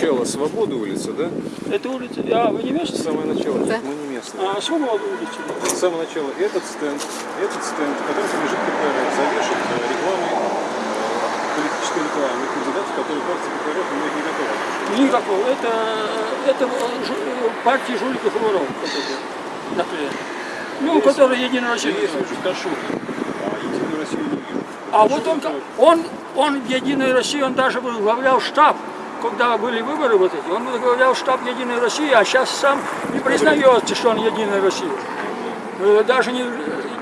начало Свободы улица, да? Это улица, а вы не местные? Самое начало, Да. мы не местные. А, Свобода улица. С самого начала этот стенд, этот стенд, в котором лежит КПРФ, завешен э, рекламой, э, политической рекламой кандидатов, которые партия КПРФ имеет никакого отношения. Никакого. Это, это жу- партия жуликов и воров. наклеено. Ну, которые Единая Россия. Я есть вижу Кашура, а Единую Россию не. А вот он, он, он в Единой России, он даже возглавлял штаб, когда были выборы вот эти, он возглавлял штаб Единой России, а сейчас сам не признается, что он Единая Россия. Э, Даже не,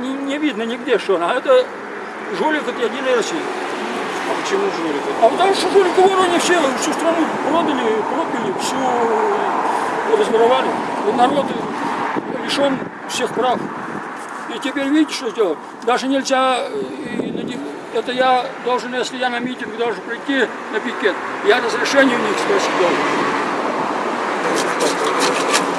не, не видно нигде, что он, а это жулик от Единой России. А почему жулик? А потому что жулик они все, всю страну продали, пропили, всю разворовали. И народ лишен всех прав. И теперь видите, что сделал? Даже нельзя, э, это я должен, если я на митинг должен прийти на пикет, я разрешение у них спросить должен.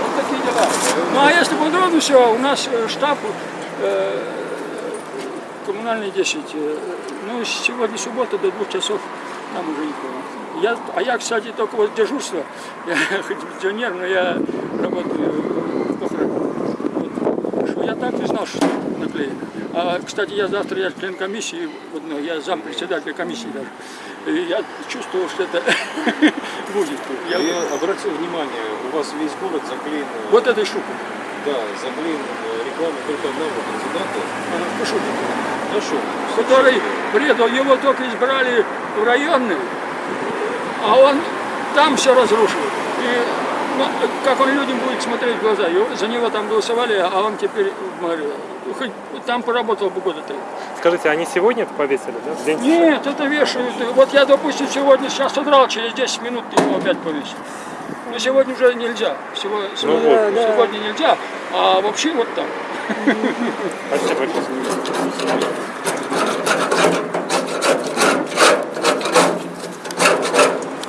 Вот такие дела. Ну а если подробно все, у нас э, штаб э, коммунальный 10. э, Ну, сегодня суббота до двух часов, там уже никого. Я, а я, кстати, только вот дежурство, я хоть пенсионер, но я работаю в охране. Вот. Я так и знал, что наклеено. А, кстати, я завтра я член комиссии, одной, я зам председателя комиссии даже. И я чувствовал, что это будет. Я- Я обратил внимание, у вас весь город заклеен, э, вот этой штукой. да, заклеен э, рекламой только одного кандидата. Ага, пошутка. Хорошо. который предал, его только избрали в районный, а он там все разрушил. И ну, как он людям будет смотреть в глаза? За него там голосовали, а он теперь. Ну, Хоть там поработал бы года три. Скажите, они сегодня это повесили, да? День Нет, это вешают. Вот я, допустим, сегодня сейчас удрал, через 10 минут его опять повесят. Но сегодня уже нельзя. Всего- сегодня, вот. сегодня нельзя, а вообще вот так. Спасибо большое.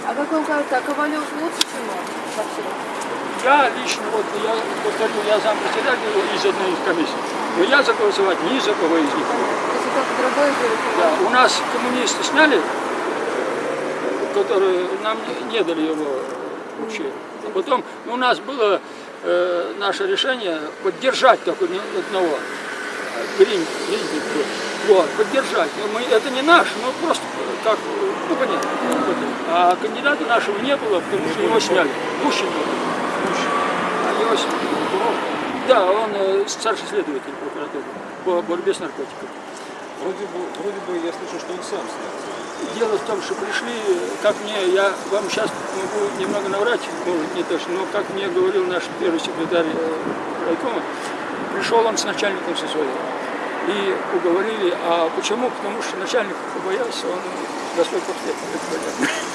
А вам кажется, а Ковалев лучше, чем он вообще? Я лично, вот я повторю, я зам председателя из одной из комиссий. Но я за голосовать ни за кого из них. Другой Да, Ковалев? у нас коммунисты сняли, которые нам не, не дали его вообще. А потом у нас было э, наше решение поддержать только одного. Грин, Гринник был. Вот, поддержать. Но мы, это не наш, мы просто как, ну понятно. А кандидата нашего не было, потому что его сняли. Гущин был. А его сняли. Да, он э, старший следователь прокуратуры по борьбе с наркотиками. Вроде бы, вроде бы я слышал, что он сам снялся. Дело в том, что пришли, как мне, я вам сейчас могу немного наврать, может не точно, но как мне говорил наш первый секретарь э, райкома, пришел он с начальником со своим. И уговорили, а почему? Потому что начальник побоялся, он на это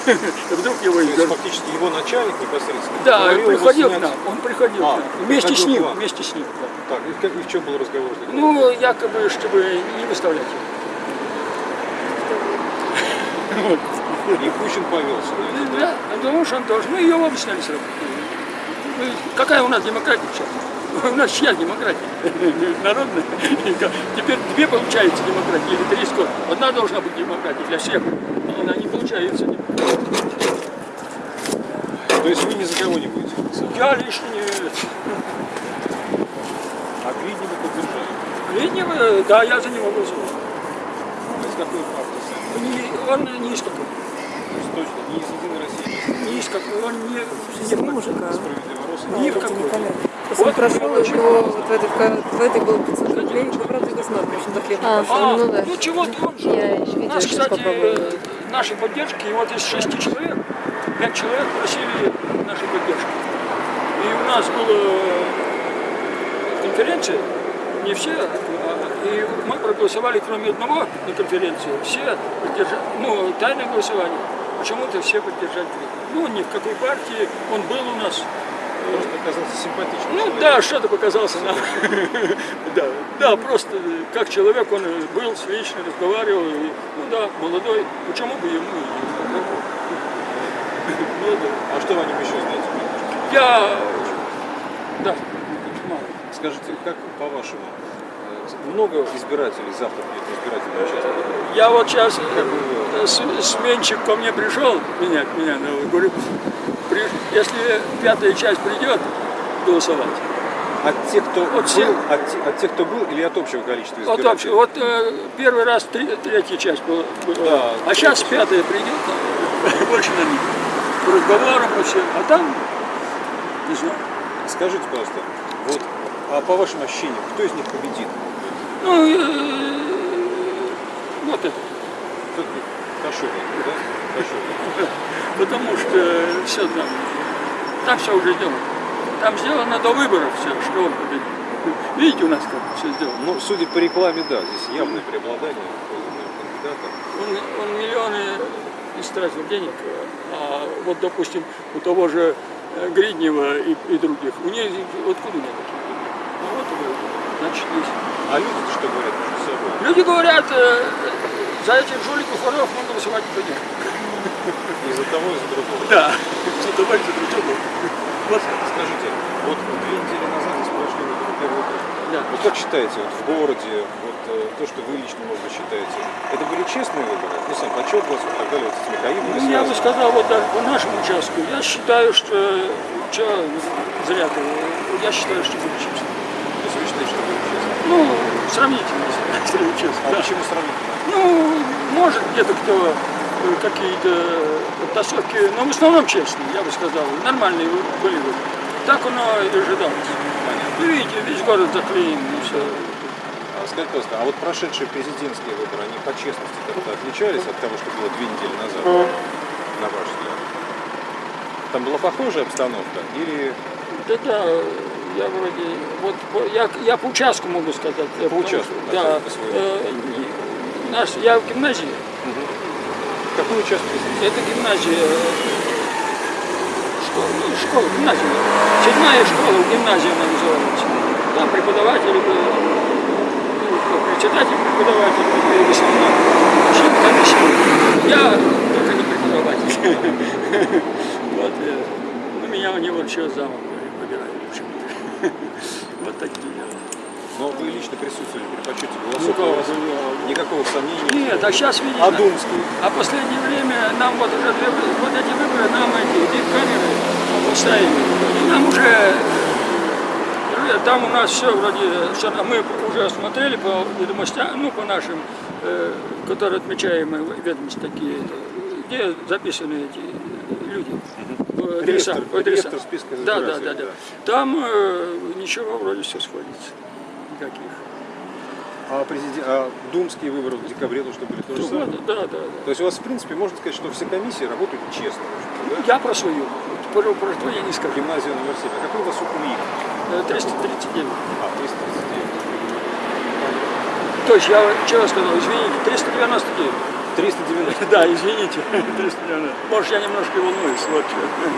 понятно. Вдруг его То есть фактически его начальник непосредственно Да, его приходил к снять. нам, он приходил А, к нам. Вместе с ним, вместе с ним. да. Так, и, как, и в чем был разговор? Ну, якобы, чтобы не выставлять его. Вот. И Кучин повелся. да? Да, потому что он тоже. Ну, ее оба сняли с работы. Ну, Какая у нас демократия сейчас? У нас чья демократия? Народная. Теперь две получается демократии, или три сколько. Одна должна быть демократия для всех. А Она не получается. То есть вы ни за кого не будете? Я лишний. А Гриднева поддержали. Летнего, да, я за него голосую. А из какой партии Он не из какой. Есть точно не из Единой России, Не из какой. Он не, не в мужика. не справедливо роста. Ни в какой. Просто он прошел, у него вот в этой, в этой было 500 рублей, ну, правда, государство, в общем-то, хлеб А, пошел. А, Ну да. ну чего-то он же. Я еще видео Нас, кстати, попробую. э, нашей поддержки, и вот из шести человек, пять человек просили нашей поддержки. И у нас была конференция, не все, а- и мы проголосовали, кроме одного на конференции, все поддержали, ну, тайное голосование, почему-то все поддержали. Ну, ни в какой партии, он был у нас, Просто оказался симпатичным ну человеком. да, что-то показался нам. да, да, просто как человек он был, лично разговаривал. и, ну да, молодой. Почему бы ему и Молодой. А что вы о нем еще знаете? Я, да, мало. Скажите, как по-вашему, много избирателей завтра будет избирательном участке. Я вот сейчас Как бы вы- сменщик ко мне пришел меня, ну, говорю, при- если пятая часть придет голосовать, От тех, кто От был, всех. от, от тех, кто был, или от общего количества избирателей? вообще, вот э, первый раз три- третья часть была. Да, а сейчас пятая придет, больше на них, по разговорам, всем, а там, не знаю. Скажите, пожалуйста, вот, а по вашим ощущениям, кто из них победит? Ну, э, вот это. Кашуба, да? Кашуба. Потому что все там, там все уже сделано. Там сделано до выборов все, что он победит. Видите, у нас как все сделано. Ну, судя по рекламе, да, здесь явное преобладание кандидата. Он, он миллионы истратил денег, а вот, допустим, у того же э, Гриднева и, и других, у них откуда у них такие э, значит, есть. А люди что говорят между собой? Люди говорят, э, за этих жуликов воров можно высылать никто нет. Из-за того, из-за другого. Да, за того и за другого. Вот. Скажите, вот две недели назад здесь прошли выборы, первый округ. Да. Вот как считаете, вот в городе, вот э, то, что вы лично, может быть, считаете, это были честные выборы? Ну, сам почет вас, вот так далее, вот с Михаилом Ну, я бы сказал, вот да, по нашему участку, я считаю, что, что зря ты, я считаю, что были честно. То есть вы считаете, что были честные? Ну, сравнительно, если честно. А да. почему сравнительно? Ну, может где-то кто э, какие-то подтасовки, но в основном честные, я бы сказал, нормальные были выборы. Так оно и ожидалось. Понятно. И видите, весь город заклеен, и все. А скажите, пожалуйста, а вот прошедшие президентские выборы, они по честности как-то отличались от того, что было две недели назад, на ваш взгляд? Там была похожая обстановка или Да, да, я вроде, вот я, я по участку могу сказать. По участку, Да. по э, наш, я в гимназии. какой участок? Это гимназия. э, Школа, ну, школа, гимназия. Седьмая школа, гимназия она называется. Там преподаватели были, ну, председатель преподаватель, были в основном. Член комиссии. Я только не преподаватель. Вот, э, ну, меня у него еще почему-то. Вот такие. Но вы лично присутствовали при подсчете Ну, голосов. кого у вас Никакого сомнения. Нет, а сейчас видите. А Думский? А последнее время нам вот уже две- вот эти выборы, нам эти камеры поставили. И нам уже там у нас все вроде, все, мы уже смотрели по ведомостям, ну по нашим, э, которые отмечаемые ведомости такие, где записаны эти люди. в адреса- Реестр- в адреса. реестр списка Да, да, да, да. да. Там э, ничего вроде все сходится. Никаких. А, президент, а думские выборы в декабре то, что были то же самое? Да, да, да. То есть у вас, в принципе, можно сказать, что все комиссии работают честно. в общем-то, Я про свою. Про, про что я не да? скажу. Гимназия 7. А какой у вас УКУИК? Э, 339. А, 339. То есть я чего сказал, извините, 399. 390. Да, извините, 390. Может, я немножко волнуюсь, вот.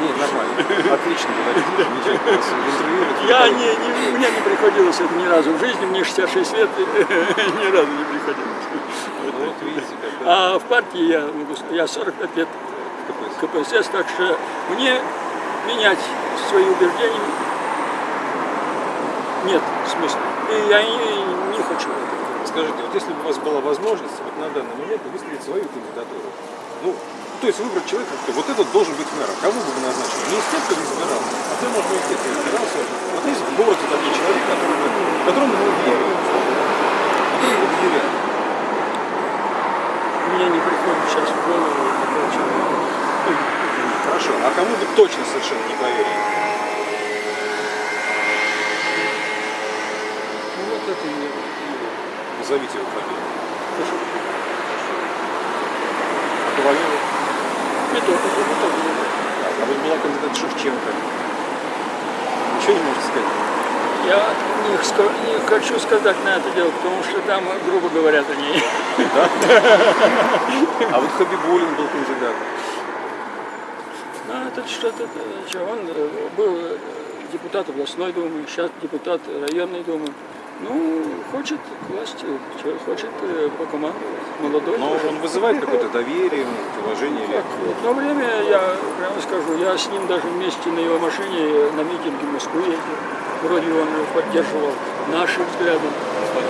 Нет, нормально. Отлично говорите. Я не, не, мне не приходилось это ни разу в жизни, мне 66 лет, ни разу не приходилось. Вот видите, А в партии я, я 45 лет КПСС. Так что мне менять свои убеждения нет смысла. И я не, не хочу. Скажите, вот если бы у вас была возможность вот на данный момент выставить свою кандидатуру, ну, то есть выбрать человека, кто вот этот должен быть мэром, кого бы вы назначили? Не из тех, кто избирал, а ты, может быть, из тех, кто избирался. Вот есть в городе такой человек, который бы, которому вы верили, которому вы доверяли. Мне не приходит сейчас в голову такого человека. Хорошо, а кому бы точно совершенно не поверили? Ну вот это и Назовите его фамилию. А Ковалева? Не только, не только. А вот была кандидат Шевченко. Ничего не можете сказать? Я не, не хочу сказать на это дело, потому что там грубо говорят о ней. А вот Хабибулин был кандидат. Ну, это что-то, он э, был депутат областной думы, сейчас депутат районной думы. Ну, хочет к власти, хочет э, покомандовать. Молодой. Но тоже. он вызывает какое-то доверие, уважение или... Так, Одно время, я прямо скажу, я с ним даже вместе на его машине на митинге в Москву ездил. Вроде он поддерживал наши взгляды.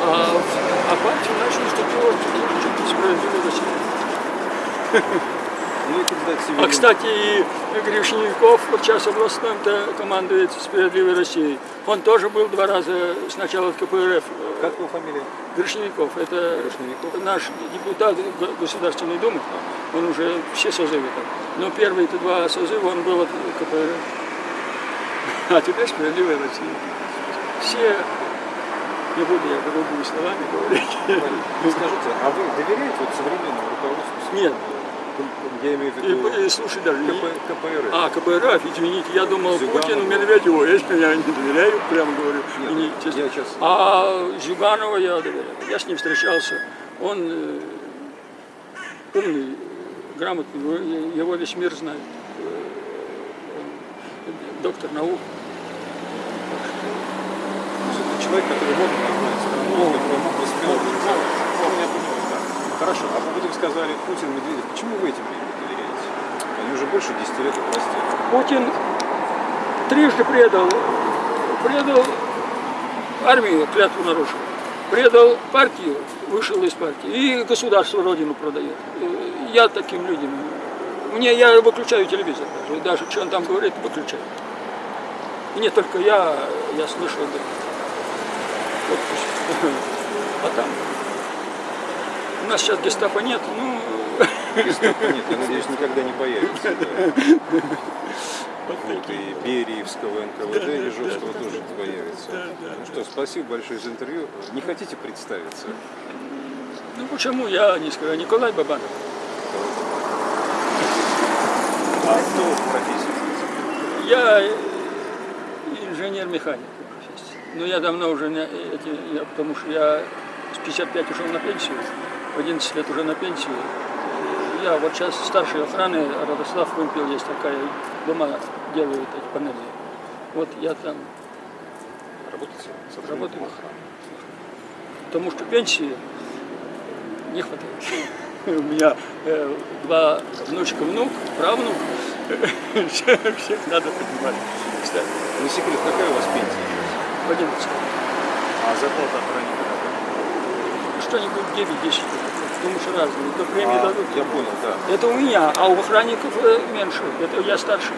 А, а партию начали статью чуть справедливой России. Ну, и кандидат А, кстати, и Гришников сейчас областным-то командует «Справедливой Россией». Он тоже был два раза сначала в КПРФ. Как его фамилия? Гришников, это Гришников. наш депутат Государственной Думы, он уже все созывы там. Но первые-то два созыва он был от КПРФ. А теперь «Справедливая Россия». Все, не буду я грубыми словами говорить. Скажите, а вы доверяете вот современному руководству? Нет. Я имею в виду И, и слушай, даже КП, КПРФ. А, КПРФ, извините, я думал Зюганов. Путину, Медведеву, я я не доверяю, прямо говорю. Нет, не- я сейчас- А Зюганова я доверяю. Я с ним встречался. Он э, умный, грамотный, его- весь мир знает. Э, он доктор наук. Человек, который мог назвать страну, который мог воспитывать. Ну, я понимаю, да. Хорошо, а вы будем сказали Путин, Медведев, почему вы этим людям доверяете? Они уже больше 10 лет у власти. Путин трижды предал, предал армию, клятву нарушил, предал партию, вышел из партии, и государство родину продает. Э, Я таким людям, мне я выключаю телевизор, даже, даже что он там говорит, выключаю. И не только я, я слышал, да. Вот. А там нас сейчас гестапо нет, ну, Гестапо нет, я надеюсь, никогда не появится. да. Вот и Бериевского НКВД Ежовского тоже не появится. Ну что, спасибо большое за интервью. Не хотите представиться? ну почему я не скажу, Николай Бабанов. А кто в профессии? Я инженер-механик по профессии. Но я давно уже, не, эти, я, потому что я с 55 ушел на пенсию, 11 лет уже на пенсию. Я вот сейчас старшей охраны, Радослав Вымпел есть такая, дома делают эти панели. Вот я там, Работаете? Работаю. потому что пенсии не хватает. У меня э, два внучка, внук, правнук. Всех надо поднимать. Кстати, Не секрет, какая у вас пенсия? в 11. А зарплата охранника? Что-нибудь 9-10, потому что разные. То премии А, дадут. я понял, да. Это у меня, а у охранников э, меньше. Это я старше,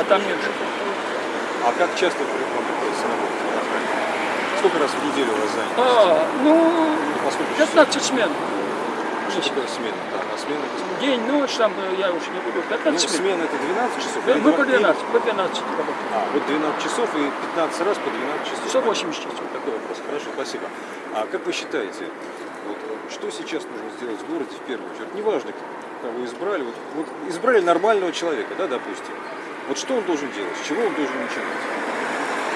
а там меньше. А как часто приходится работать на охране? Сколько раз в неделю у вас занято? А, ну, По сколько часов? 15 смен. Что такое смена? Да, а смена это? День, ночь, там э, я уж не буду. Ну, 15 смен. смена это 12 часов? Да, Мы по 12, по 12 работаем. А, вот 12 часов и 15 раз по 12 часов. 180 часов. Такой вопрос. Хорошо, спасибо. А как вы считаете, что сейчас нужно сделать в городе в первую очередь? Неважно, кого избрали. Вот, вот избрали нормального человека, да, допустим. Вот что он должен делать? С чего он должен начинать?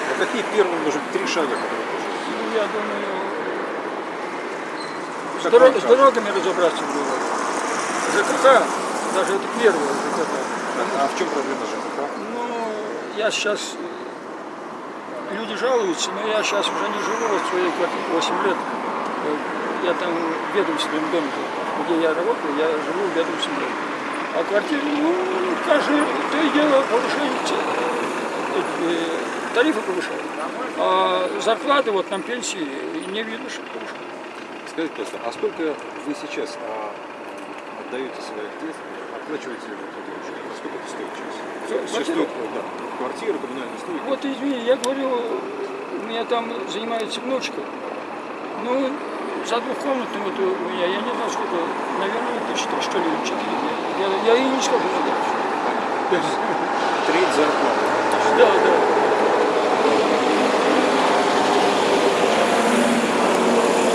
Вот какие первые, может быть, три шага, которые он должен сделать? Ну, я думаю, с, дорог- с дорогами разобраться городе. ЖКХ, даже это первое ЖКХ. А в чем проблема ЖКХ? Ну, я сейчас, люди жалуются, но я сейчас уже не живу в своей квартире 8 лет. Э, Я там в ведомственном доме, где я работаю, я живу в ведомственном доме. А квартиры, ну, каждое то и дело повышение, э, э, тарифы повышают. А зарплаты, вот нам пенсии, не видно, что повышают. Скажите, просто, а сколько вы сейчас а, отдаете своих детей, оплачиваете вот это учебу? А сколько это стоит сейчас? Квартиру? стоит, да, квартира, коммунальные услуги. Вот извини, я говорю, у меня там занимается внучка. Ну, за двухкомнатную вот у меня, я не знаю, сколько, наверное, тысяч три, что ли, четыре. Я, я ей не скажу, надо. Треть зарплаты. Да, да.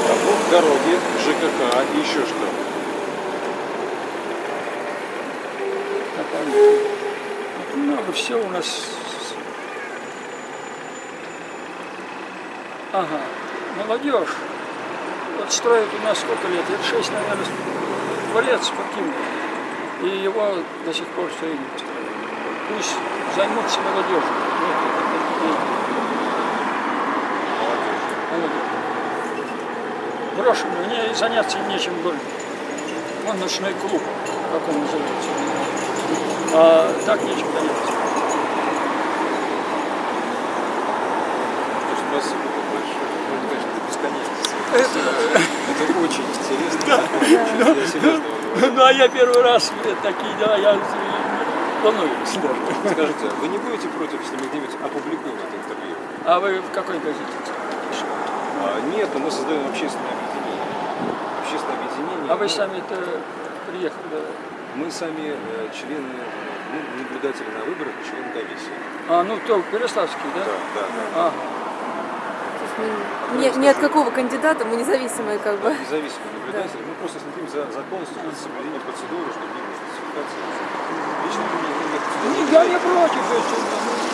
А вот дороги, ЖКХ и еще что. Вот много всего у нас. Ага, молодежь. Вот строят у нас сколько лет? Лет шесть, наверное, дворец спортивный. И его до сих пор все не построили. Пусть займутся молодежью. Молодежь. брошенный, мне заняться нечем было. Он ночной клуб, как он называется. А так нечем заняться. Спасибо вам большое. Ну, это, конечно, до бесконечности. Это очень интересно. Я серьезно вам говорю. Ну а я первый раз э, такие дела, я волнуюсь. Скажите, вы не будете против, если мы где-нибудь опубликуем это интервью? А вы в какой газете? А, нет, но мы создаем общественное объединение. Общественное объединение. А вы ну, сами-то приехали? Мы сами э, члены, ну, наблюдатели на выборах члены комиссии. А, ну то Переславский, да? Да, да, да. Мы ни, ни от какого кандидата, мы независимые как бы. Да, независимые наблюдатели. Мы просто следим за законностью, за соблюдением процедуры, чтобы не было фальсификации. Лично не ну, я не против.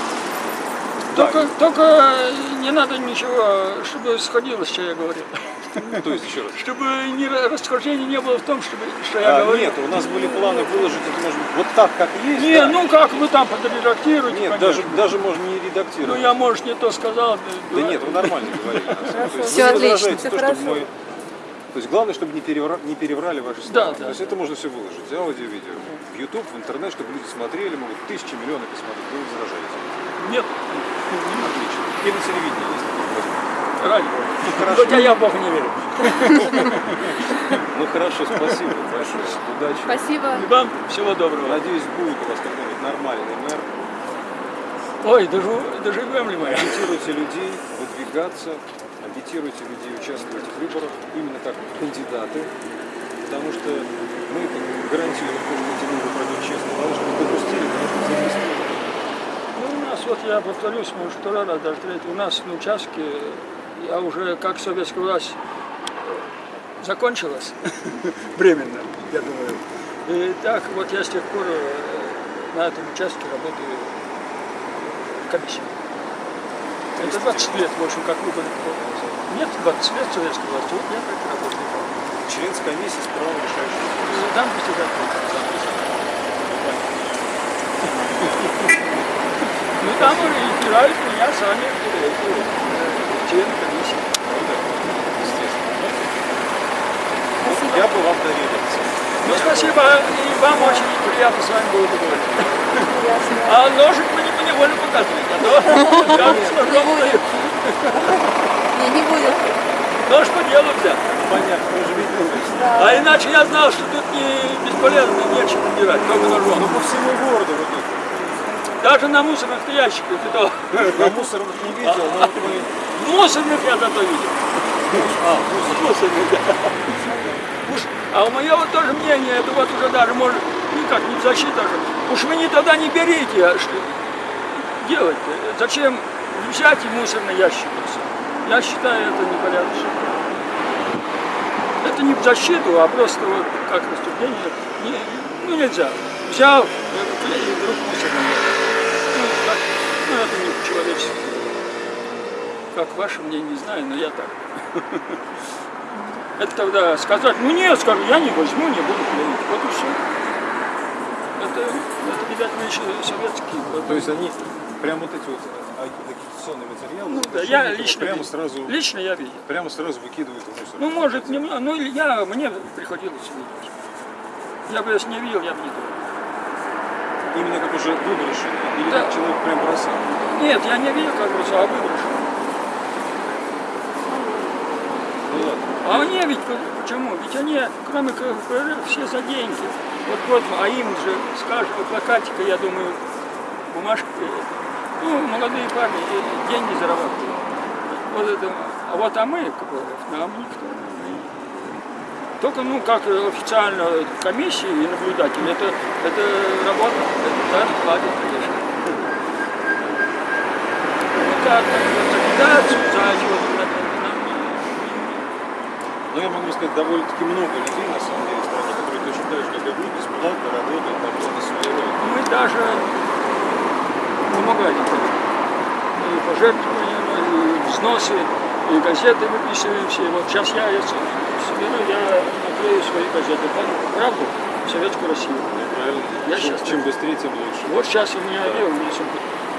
Ну, Только, только не надо ничего, чтобы сходилось, что я говорил. То есть, еще раз. Чтобы не, расхождения не было в том, чтобы, что я А, говорил. нет, у нас были планы выложить это, может быть, вот так, как есть. Не, да. ну как вы там подредактируете, Нет, конечно. даже, даже можно не Ну редактировать. я, может, не то сказал. Да нет, вы нормально вы не отлично, возражаете всё то, чтобы хорошо. мы- То есть главное, чтобы не, перевра- не переврали ваши слова. Да, да. То есть это можно все выложить, аудио, видео. В YouTube, в интернет, чтобы люди смотрели, могут тысячи, миллионы посмотреть. Вы возражаете. Нет, Отлично. И на телевидении есть такие возможности. ради Бога. хорошо. Хотя я в Бога не верю. Ну хорошо, спасибо большое. Удачи. Спасибо. И вам всего доброго. Надеюсь, будет у вас какой-нибудь нормальный мэр. Ой, доживем ли мы? Агитируйте людей выдвигаться, агитируйте людей участвовать в выборах именно как кандидаты, потому что мы это гарантируем, то, что эти выборы пройдут честно. Потому что мы допустили, потому что. Ну, у нас, вот я повторюсь, может, второй раз, даже третий, у нас на участке, я уже, как советская власть э, закончилась, временно, я думаю. И так вот я с тех пор э, на этом участке работаю в комиссии. Это 20 лет, в общем, как кодекс. Нет, 20 лет советской власти, вот я так работаю. Член с комиссии с правом решающего. И Там председатель. Ну там избирают меня сами члены комиссии. Естественно. Я бы вам доверился. Ну спасибо, и вам очень приятно с вами было поговорить. А ножик вы не поневоле показываете, а то я с ножом стою. Не, не будет. Нож по делу взял. Понятно, вы же видите. А иначе я знал, что тут не бесполезно, нечем убирать, только Ну ножом. по всему городу вот тут. Даже на мусорных ящиках и то. На мусорных не видел, но вот мы... Мусорных я зато видел. А, Мусорных, да. Уж, а у моего тоже мнение, это вот уже даже может, ну как, не защита же. Уж вы не тогда не берите, а что делать-то? Зачем взять и мусорный ящик? Я считаю, это непорядочно. Это не в защиту, а просто вот как рассуждение. Не, ну нельзя. Взял, э, вдруг мусорный ящик. Не по-человечески. Как ваше мнение, не знаю, но я так. Это тогда сказать, ну нет, скажу, я не возьму, не буду клеить. Вот и все. Это, это видать, еще советские. То есть они прям вот эти вот а, агитационные материалы, Ну, да, я лично, прямо видел. сразу, лично я видел. прямо сразу выкидывают в мусор. Ну, может, немного, ну, я, мне приходилось видеть. Я бы если не видел, я бы не думал. Именно как уже выброшенные, или Да. как человек прям бросал. Нет, я не видел, как бросал, а выброшен. Ну ладно. А они ведь по- почему? Ведь они, кроме КПРФ, все за деньги. Вот, вот, а им же с каждого плакатика, я думаю, бумажка приедет. Ну, молодые парни деньги зарабатывают. Вот это, а вот а мы, КПРФ, нам никто. мы- Только, ну, как э, официально комиссии и наблюдатели, это, это работа, это даже платят, конечно. Ну, как, за агитацию, за не- Но я могу сказать, довольно-таки много людей, на самом деле, в стране, которые точно так же, как и вы, бесплатно работают на благо своего. Мы даже помогали. И пожертвования, и взносы, и газеты выписываем все. Вот сейчас я если соберу, я наклею свои газеты. Правду? Советскую Россию. Я чем, щас- чем быстрее, тем лучше. Вот сейчас у меня одел, у меня все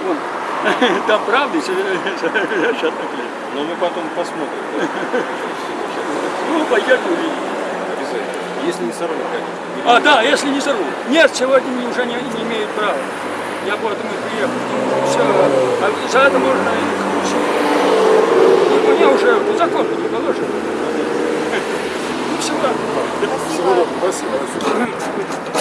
Вон. Там правда, и я сейчас наклею. Но мы потом посмотрим. да. Ну, пойдет увидеть. Обязательно. Если не сорвут, конечно. А, да, если не сорву. Нет, сегодня уже не, не имеют права. Я поэтому и приехал. Все, а за это можно их лучше. Мне уже по закону не положено. Ну, все, ладно. Всего доброго. Спасибо.